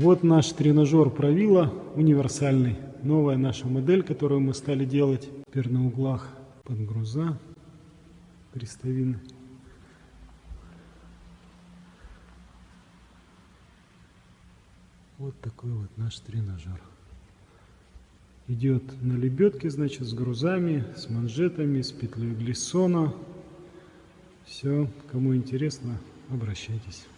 Вот наш тренажер правила универсальный. Новая наша модель, которую мы стали делать. Теперь на углах подгруза крестовины. Вот такой вот наш тренажер. Идет на лебедке, значит, с грузами, с манжетами, с петлей глиссона. Все, кому интересно, обращайтесь.